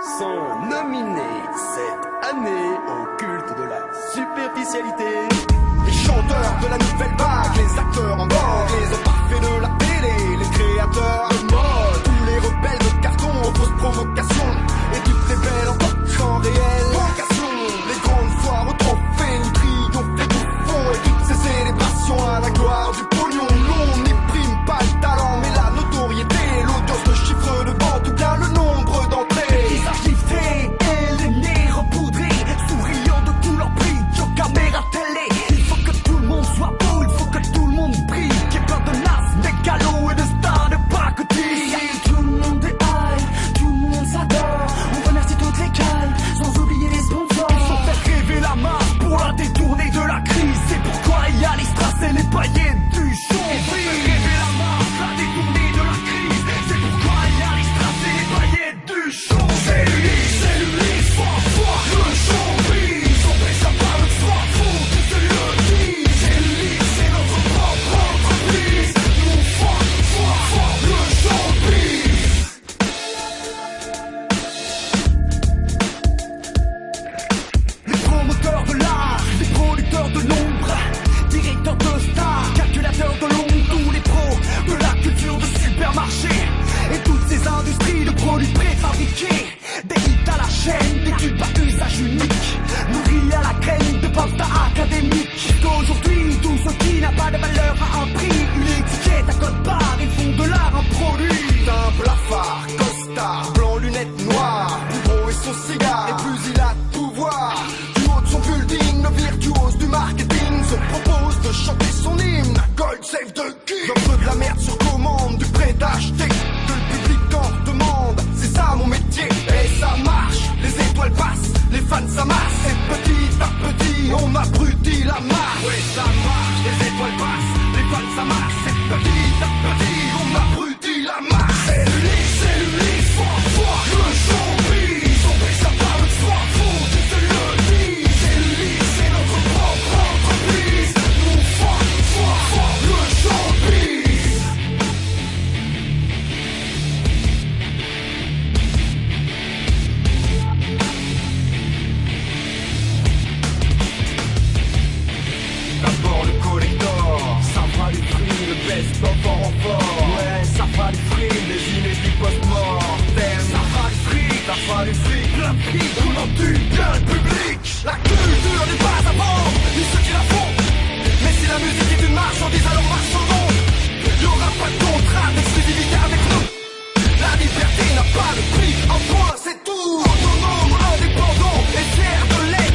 sont nominés cette année au culte de la superficialité. Les chanteurs de la playing nourri à la crème de pasta académique. qu'aujourd'hui tout ce qui n'a pas de valeur fans, ça. Et petit à petit, on m'abrutit la marche. post-mortem. Ça fera les ça fera les La vie tourne du public. La culture n'est pas à bord, ni ceux qui la font. Mais si la musique est une marchandise, alors marchons donc. Y'aura pas de contrat d'exclusivité avec nous. La liberté n'a pas de prix, un point c'est tout? Autonome, indépendant et fier de l'air